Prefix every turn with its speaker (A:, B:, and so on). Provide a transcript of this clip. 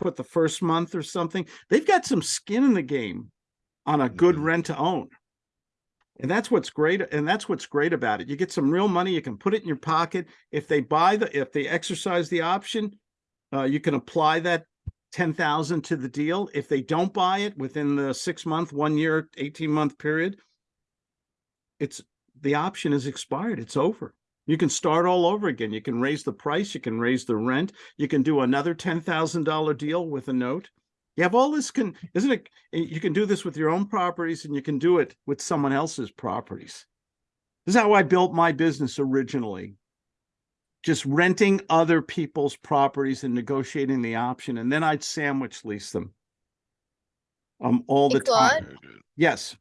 A: put the first month or something. They've got some skin in the game on a good
B: Mhm.
A: rent to own. And that's what's great. And that's what's great about it. You get some real money. You can put it in your pocket. If they buy the, if they exercise the option, uh, you can apply that ten thousand to the deal. If they don't buy it within the six month, one year, eighteen month period, it's, the option is expired. It's over. You can start all over again. You can raise the price, you can raise the rent, you can do another ten thousand dollar deal with a note. You have all this can, isn't it? You can do this with your own properties and you can do it with someone else's properties. This is how I built my business originally. Just renting other people's properties and negotiating the option, and then I'd sandwich lease them. Um, all the time.
C: Claude?
B: Very good.
A: Yes,